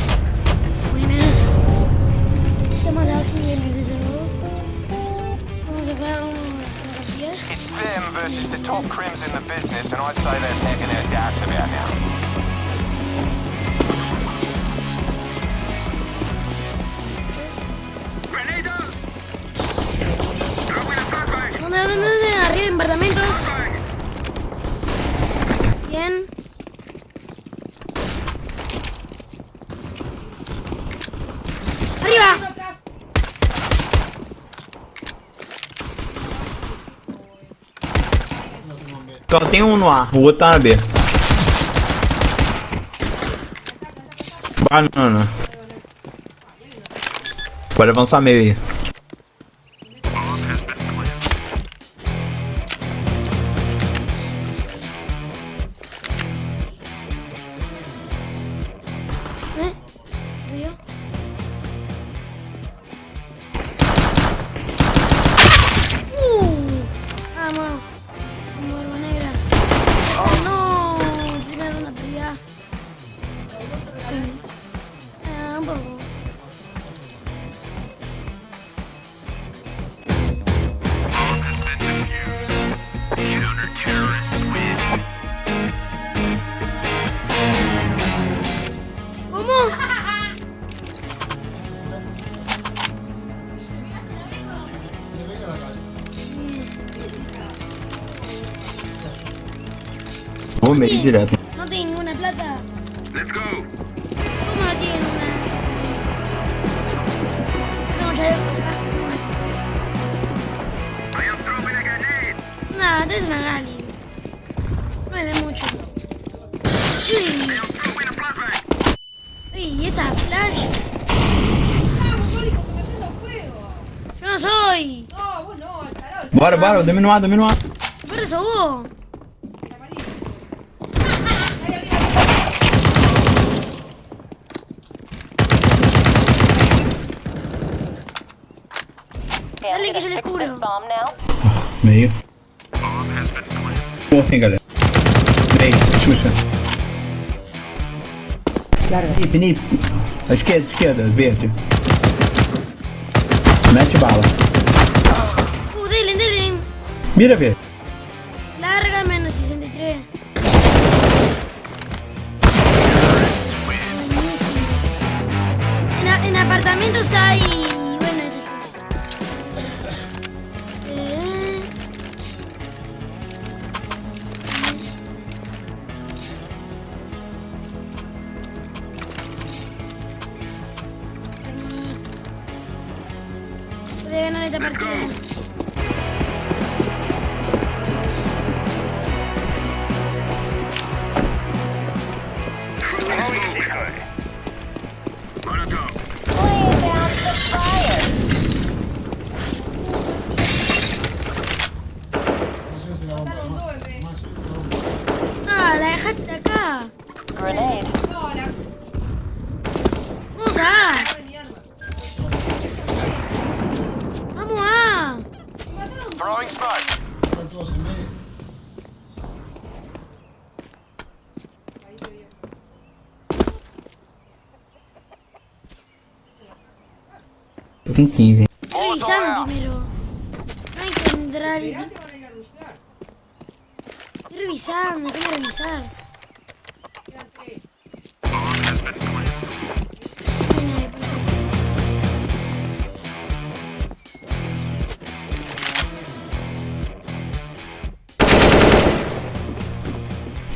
Yes. tem um no ar, o outro tá na B. Banana. Pode avançar meio aí. No tiene ninguna plata. Let's go. ¿Cómo no tienen una? Nada, tenés una Gali. No es de mucho. ¿y esa flash? Yo no soy. No, vos no, carajo. Bárbaro, dame nomás, dame meio. Ficou assim, galera. Meio, Xuxa. Larga. Nip, nip. Esquerda, esquerda, verde. Mete bala. Mira, verde. no les da. Stinchisi. Ehi, sono primero. Eh. Non entrare di... Revisando, come revisar?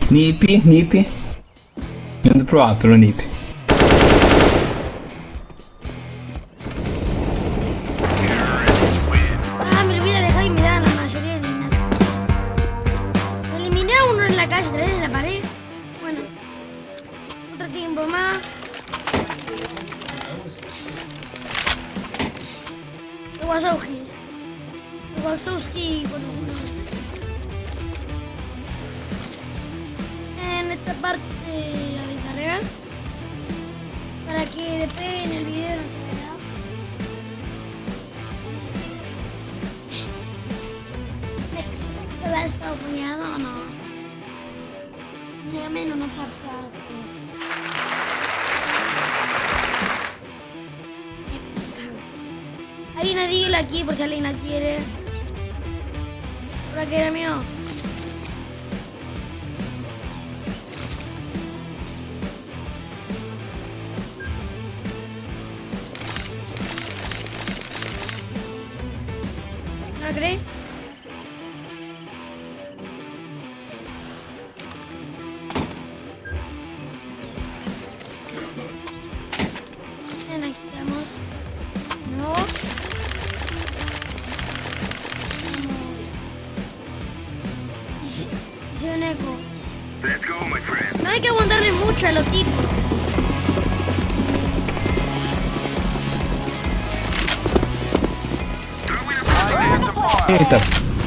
Nipi, nipi. Non provarlo, nipi.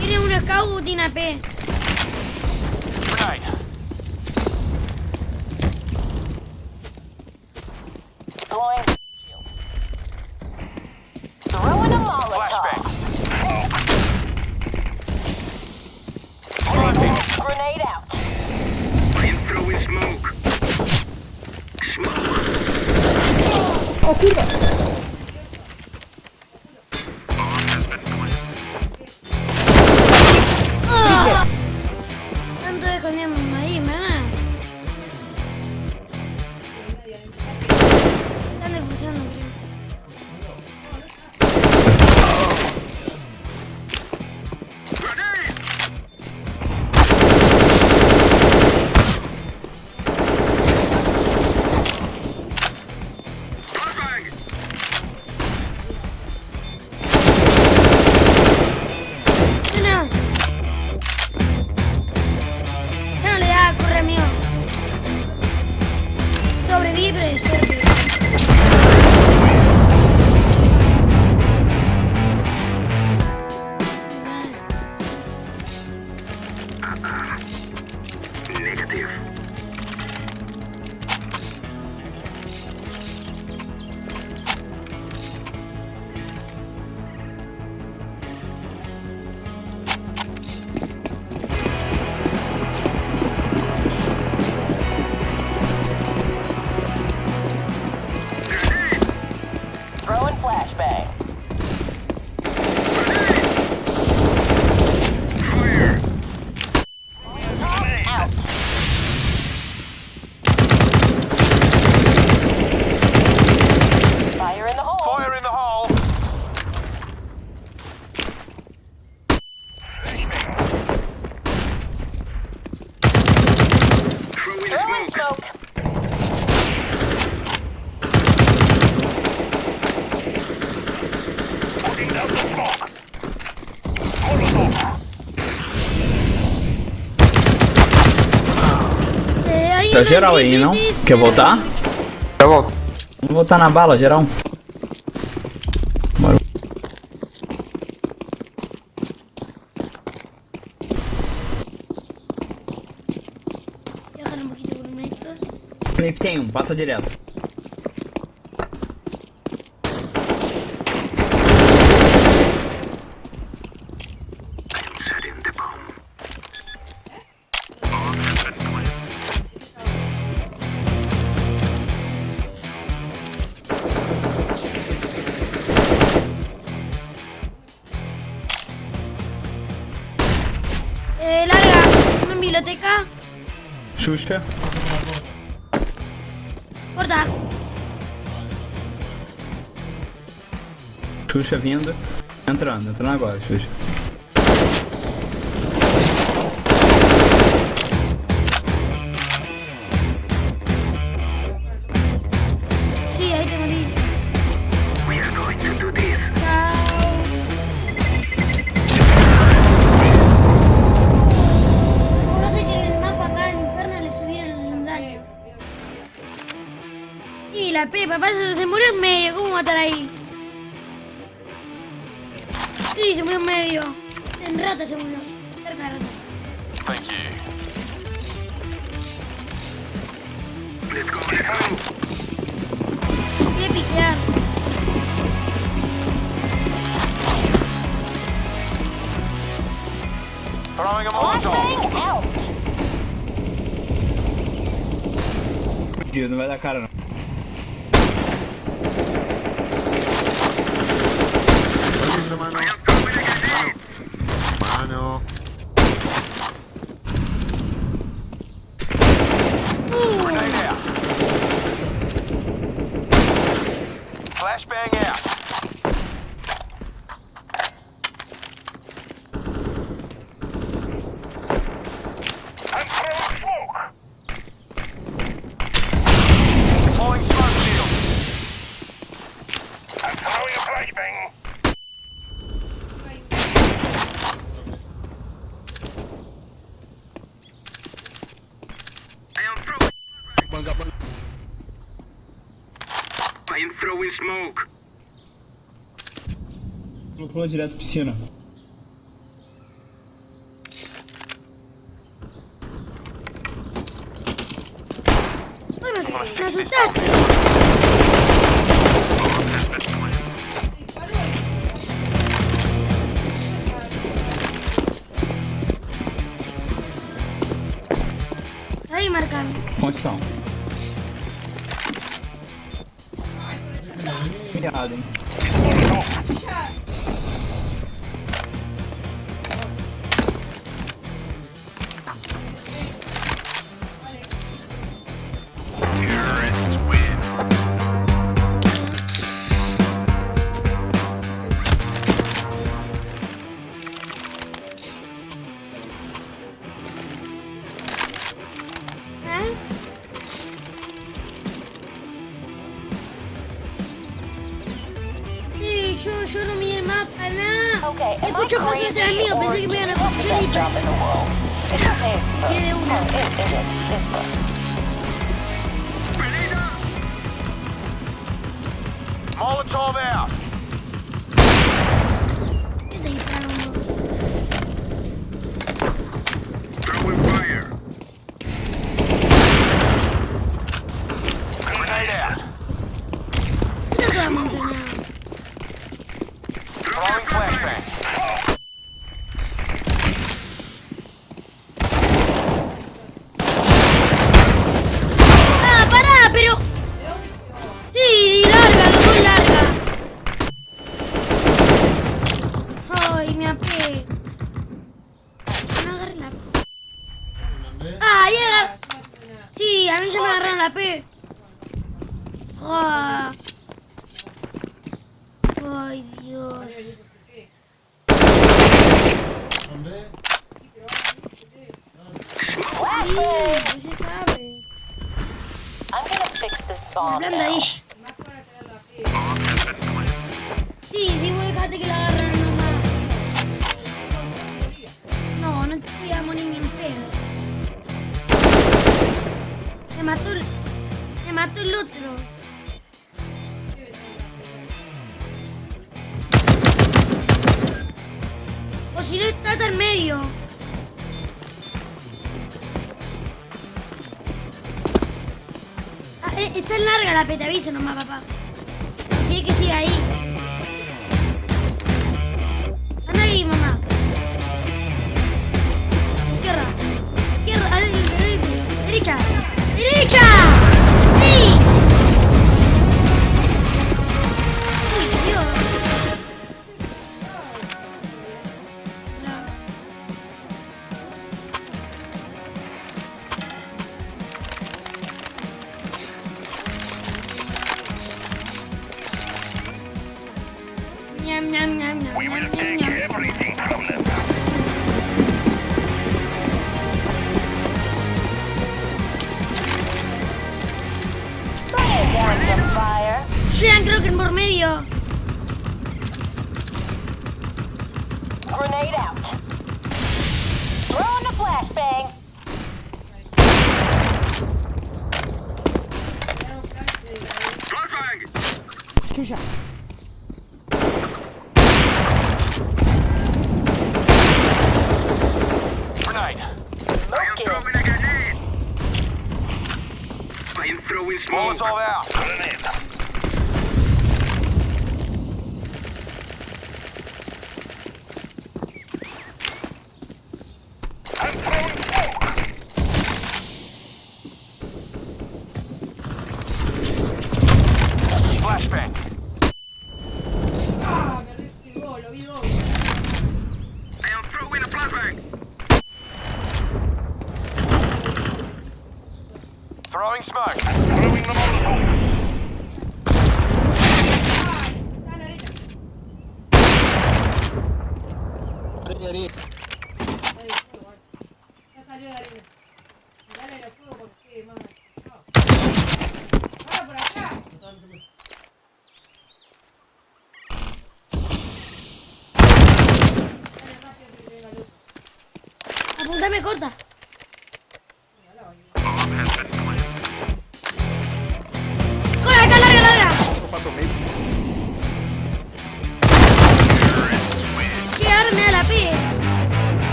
Tiene un scout, tiene AP. Tá geral aí, não? Quer voltar? Eu volto. Vamos voltar na bala, geral. Bora. Tem um, passa direto. biblioteca? Xuxa. Acordar. Xuxa vindo. Entrando, entrando agora, Xuxa. I don't know. pula direto piscina. yo no miré el mapa, nada. Okay, Escucho pasos detrás mío, pensé que me iban a coger y... Tiene una. Molotov out. mató, me mató el otro. O si no, estás al medio. Ah, eh, está larga la peta, aviso nomás, papá. Sí, que sigue ahí. Anda ahí, mamá. Izquierda. Izquierda, derecha. Ninja!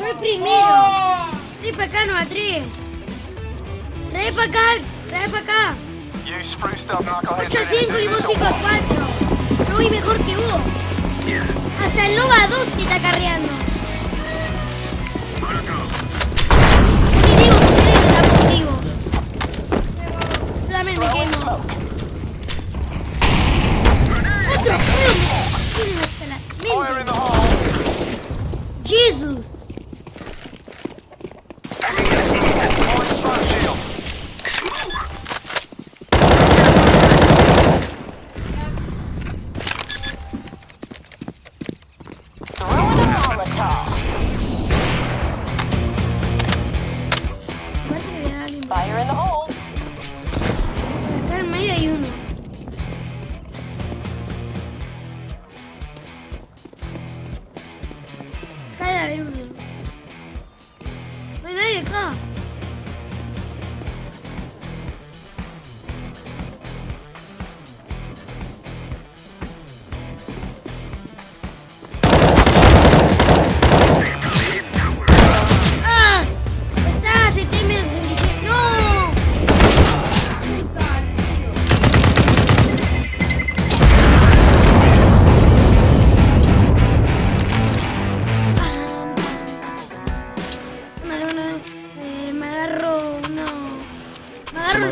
El primero. Trae para acá, no. Trae para acá, trae para acá. You spruced up knuckleheads. 8 a 5 y vos 5 a 4. Yo voy mejor que vos. Hasta el Nova 2 te está carreando. También me. Jesus.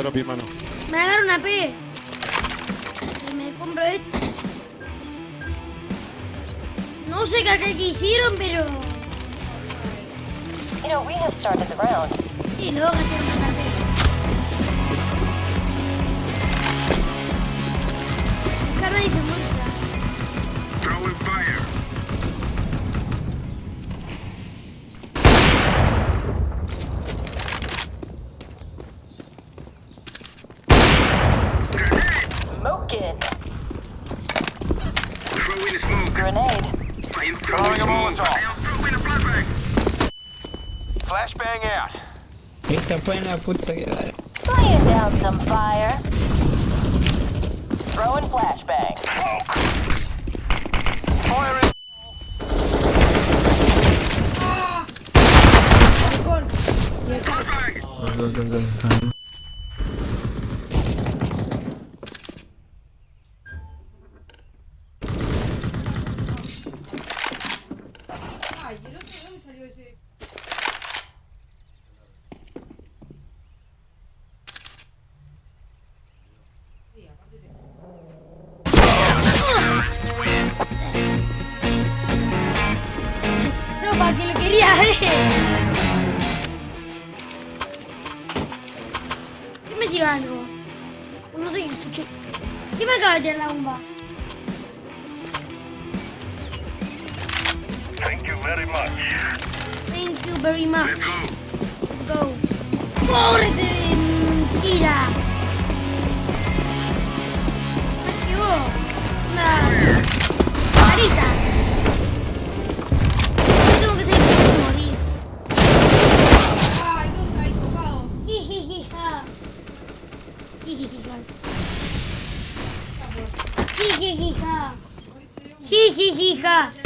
Me drop y mano. me agarro una P. Y me compro esto. No sé qué que hicieron, pero. You know, we have started the round. Y luego gasté Esta fue para que lo quería ver. ¿Qué me tiró algo? No sé qué escuché. ¿Qué me acaba de tirar la bomba? Thank you very much. Thank you very much. Let's go. Let's go. ¡Córrete, mentira! Más que vos. Una 제가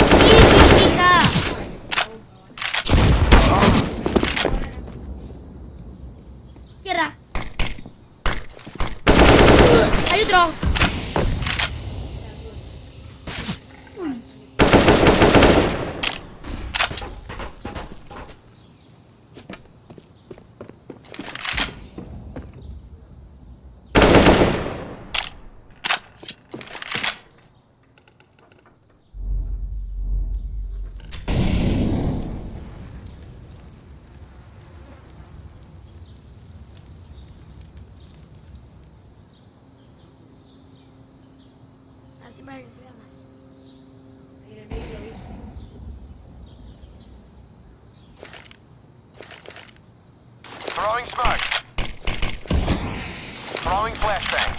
si barrio se Throwing smoke. Throwing flashbang.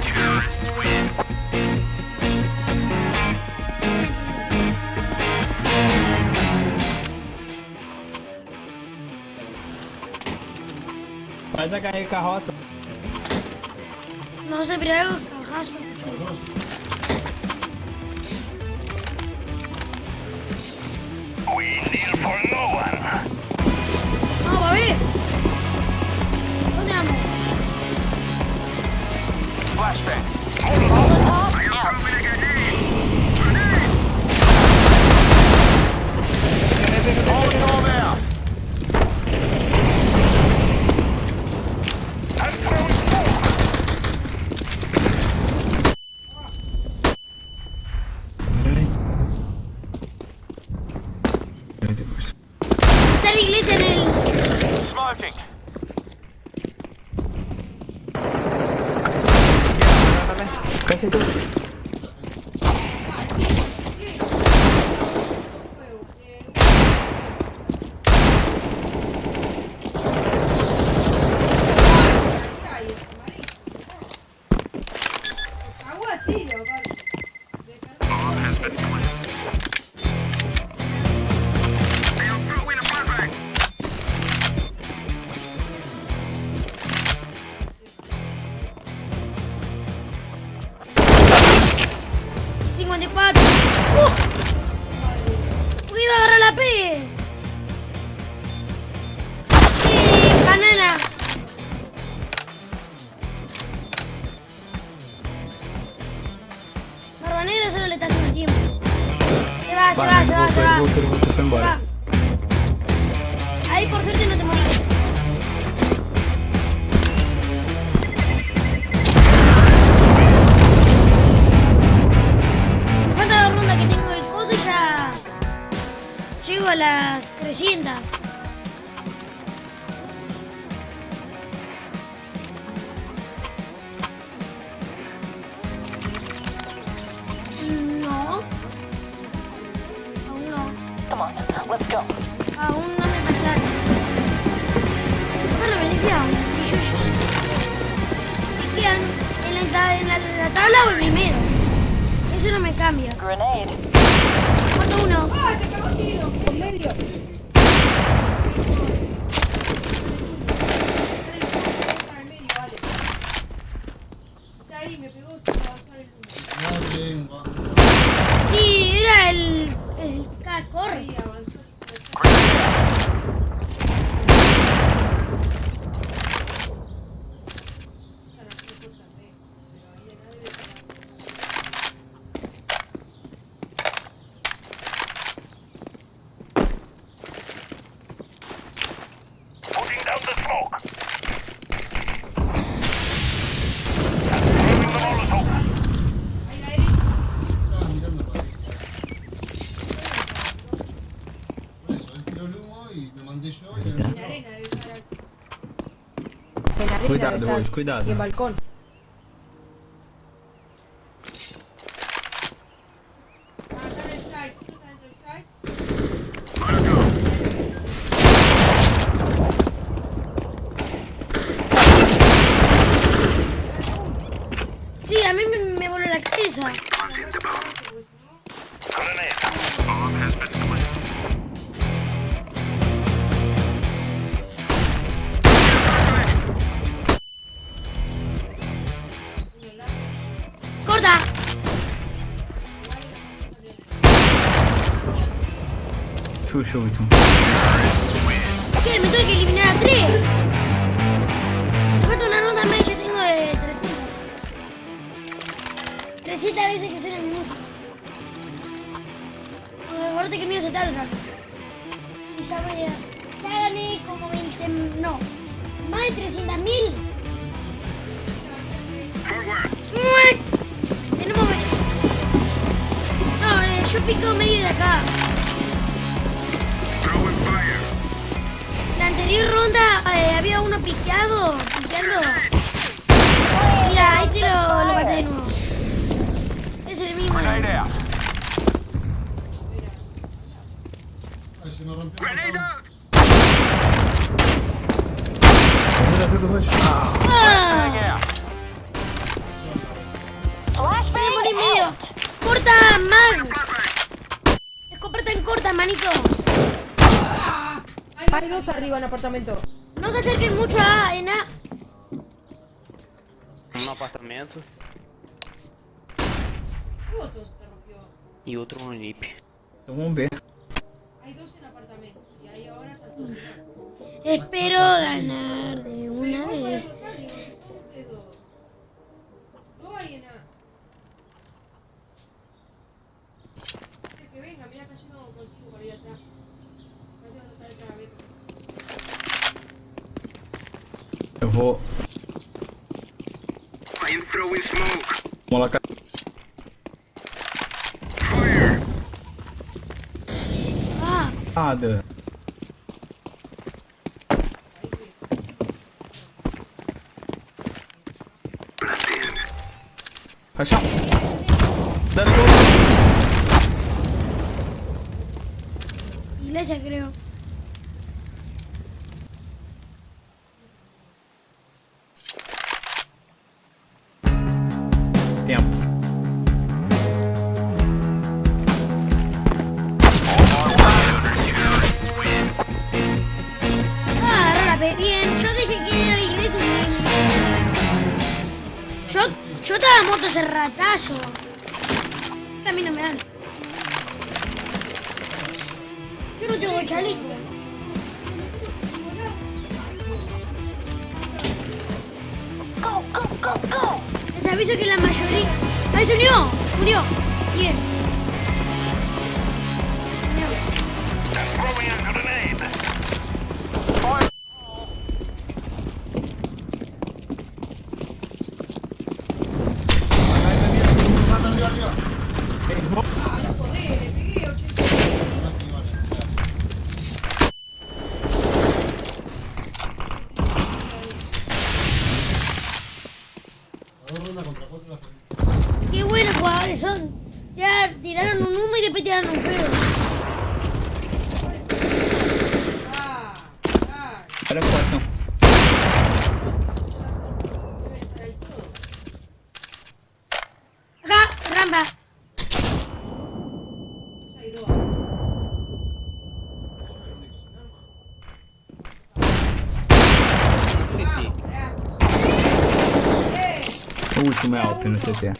Terrorists win. Faz a carroça. Nossa, Brian, Flashback. We kneel for no one. Ah, Baby. cuidado, hoje, cuidado. E balcão. Show it to him. en apartamento. No se acerquen mucho ¿ah? a en A. Um apartamento. Outro e outro no NIP. Então vamos. Hay dos en apartamento. Y ahí ahora dos Espero ganar de una vez. Que venga, mira cayendo contigo por ahí atrás. Eu vou... I'm throwing smoke. Vamos lá, cara. Ah. Nada. Cachorro. Let's gol Iglesia, creio 谢谢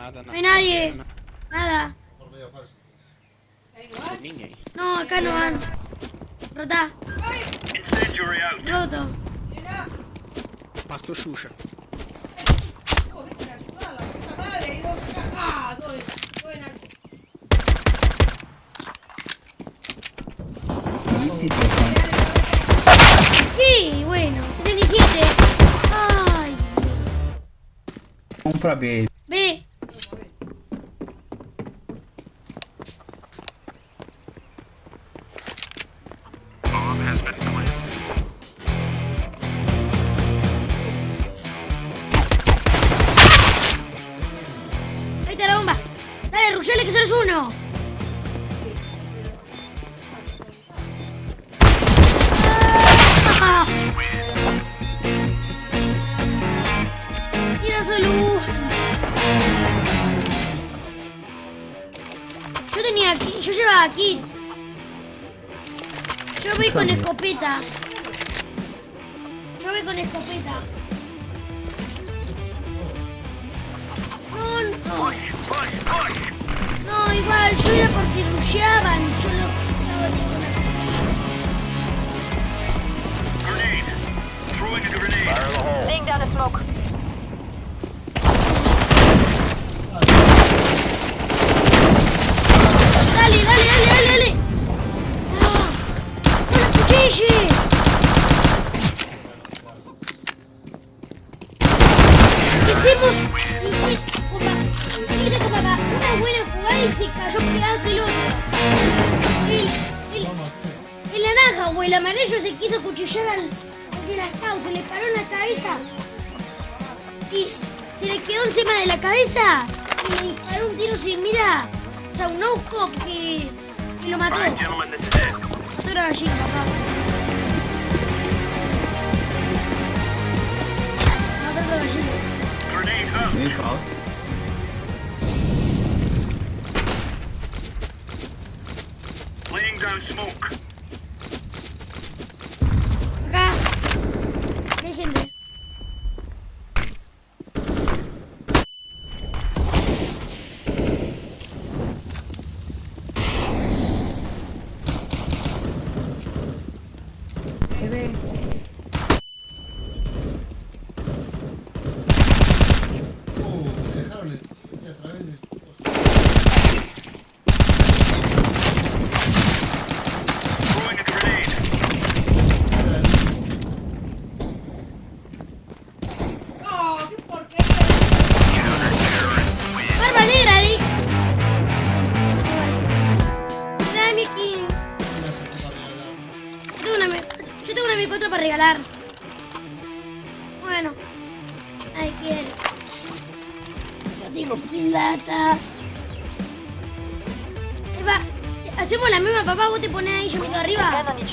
Nada, nada. No hay nadie. Nada. No, acá no van. Rota. Roto. Pasto suya. Sí, bueno, 77. Ay. Un frappé. Sherman. Alright, gentlemen, this is it.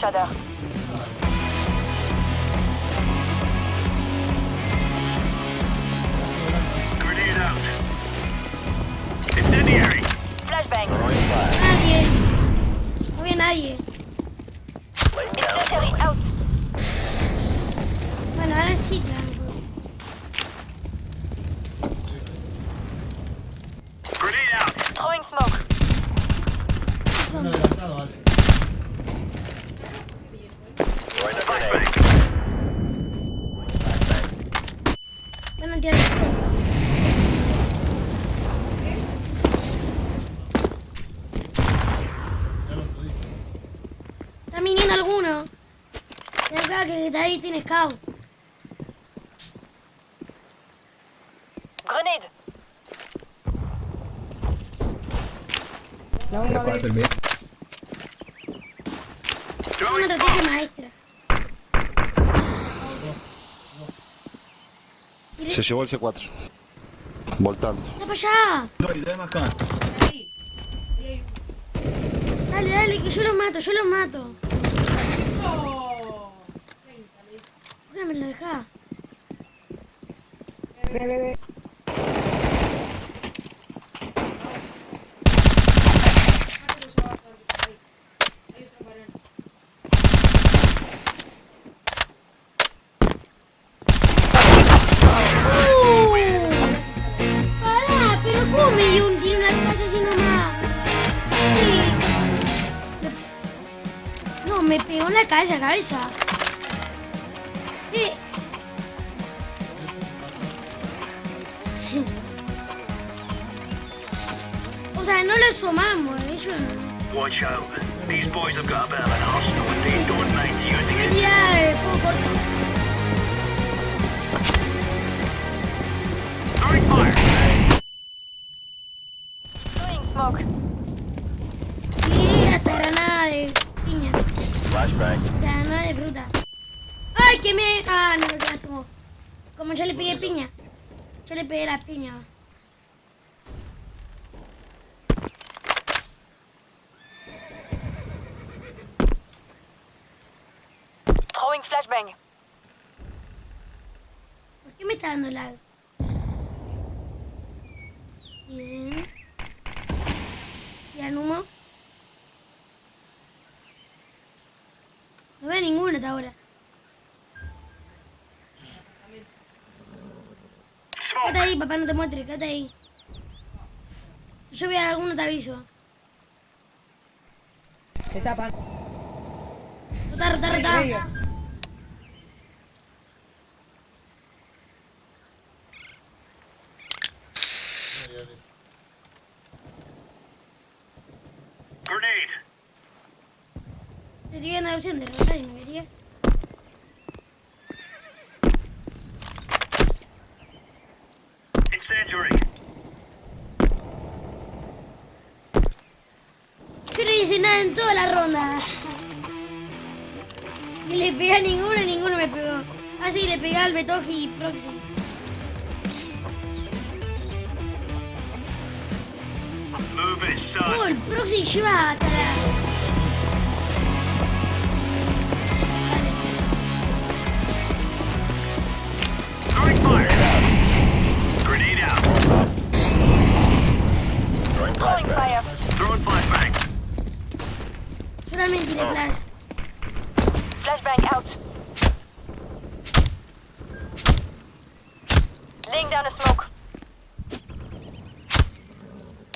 Shader. ahí tienes caos. Grenade. La maestra. Se llevó el C4. Voltando. Dale, dale, que yo los mato, yo los mato. じゃないさ。pegué piña. Yo le pegué la piña. Throwing flashbang. ¿Por qué me está dando lag? Bien. ¿Y al humo? No veo ninguno hasta ahora. papá, no te muestres, quédate ahí. Yo voy a alguno, te aviso. Se tapa. Rota, rota, rota. Grenade. Te tienen la opción de rotar y. en toda la ronda. Y le pegué a ninguno y ninguno me pegó. Ah, sí, le pegué al Betoji Proxy. Proxy lleva hasta la... Solamente tiene flash. Flashbang out. Laying down a smoke.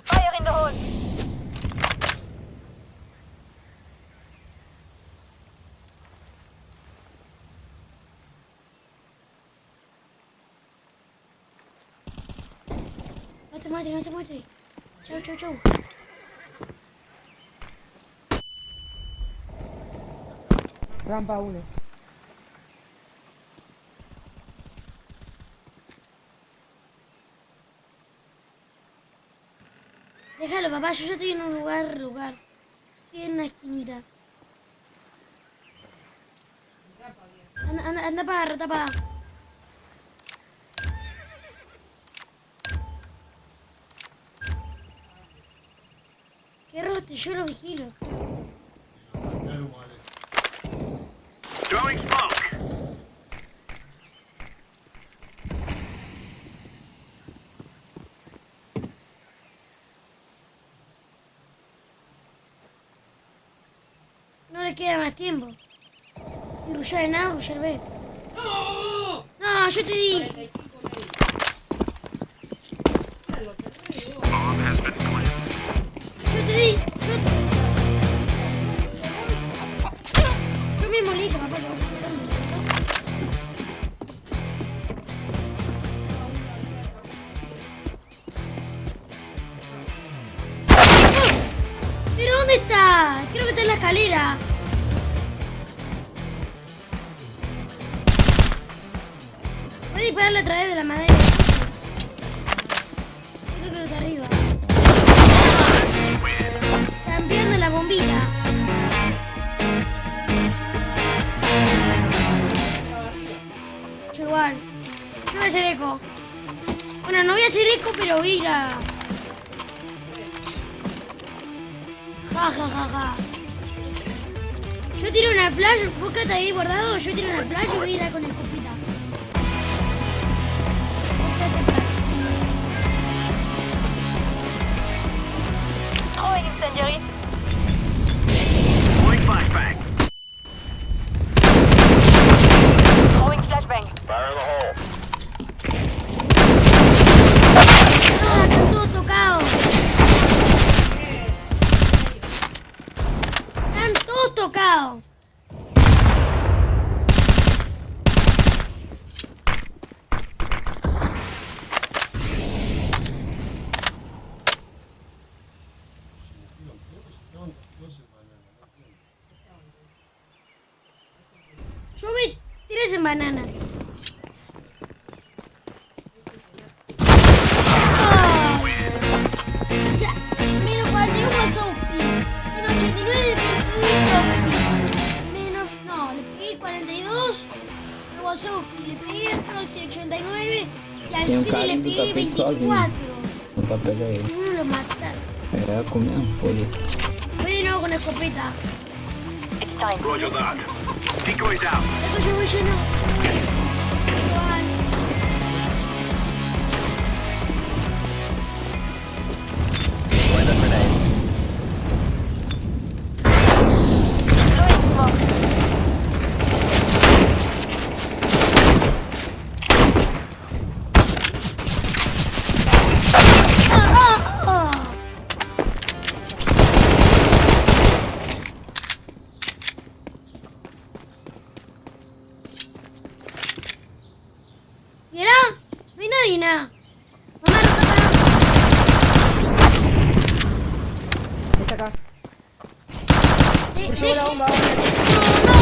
Fire in the hole. No te muestres, no te muestres. Chau, Rampa 1. Déjalo, papá, yo ya estoy en un lugar, lugar. Estoy en una esquinita. Anda, anda, anda para agarrar, tapa. Qué rote, yo lo vigilo. No queda más tiempo. Si rullar en A, rullar B. No, yo te di. Tocados. Yo vi tres en banana. sozinho. Quatro. Tá pegar ele. Não lo mataram. É, comendo, foda-se. Vem de novo é copita. It's time. Roger that. Decoy down. Eu vou De- Por deje-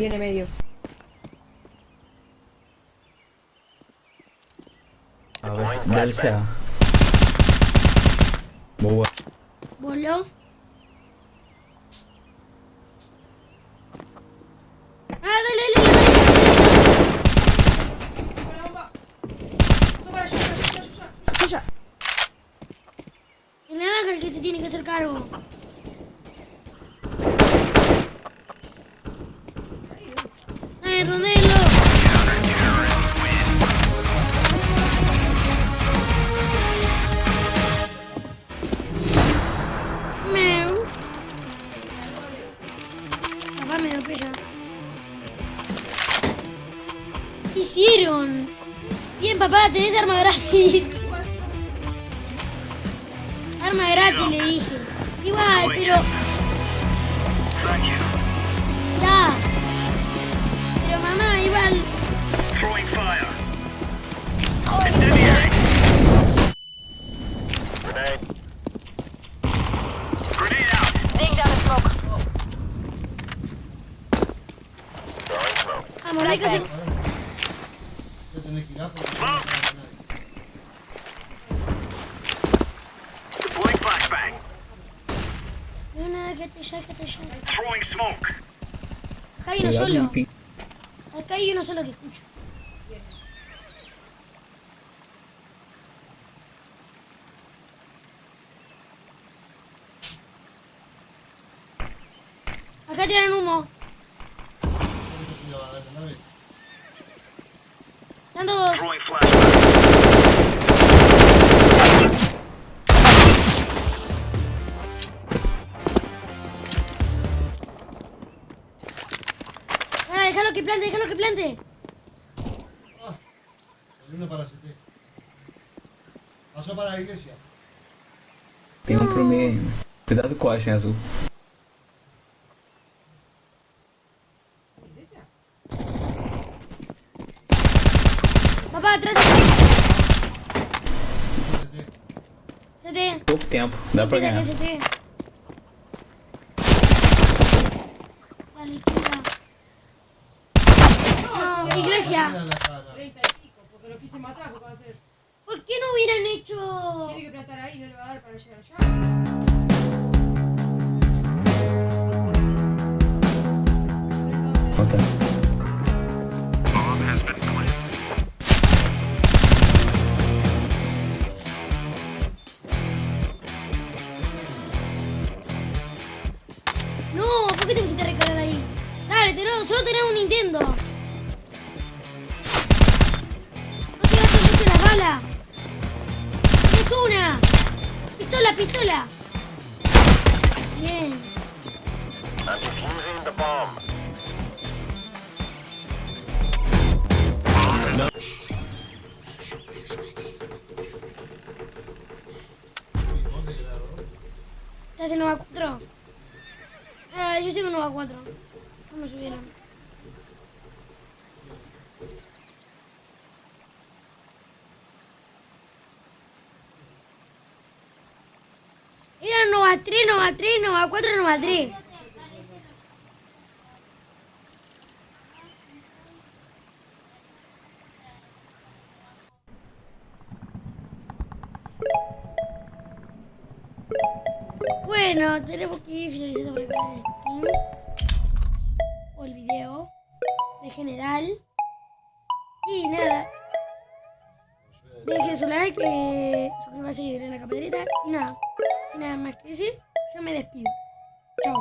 Tiene medio. A ver, dale sea. Boa. Voló. Ah, dale. Suya. El naranja el que se tiene que hacer cargo. Gratis. Arma gratis, le dije. Igual, pero... Da. Pero mamá, igual... Vamos, hay que hacer... Voy a tener que ir a porque no va a quedar nadie. Deploying flashbang. Ya, que te ya. Throwing smoke. Acá hay uno solo. Acá hay uno solo que escucho. Plante, déjalo que plante. Ah, el uno para CT. Pasó para la iglesia. Tem um pro meio ainda. Cuidado com a Ashen azul. ¿Iglesia? Papá, atrás. CT. CT. Pouco tempo, dá pra Cuida ganhar. CT. Cara. 30 y pico, porque lo quise matar, ¿qué va a hacer? ¿Por qué no hubieran hecho...? Tiene que plantar ahí, no le va a dar para llegar allá. Falta. Era Nova 3, Nova 3, Nova 4, Nova 3. Bueno, tenemos que ir finalizando por el stream. O el video. De general. Y nada. Dejen su like, eh, suscríbanse y denle la campanita. Y nada, sin nada más que decir, yo me despido.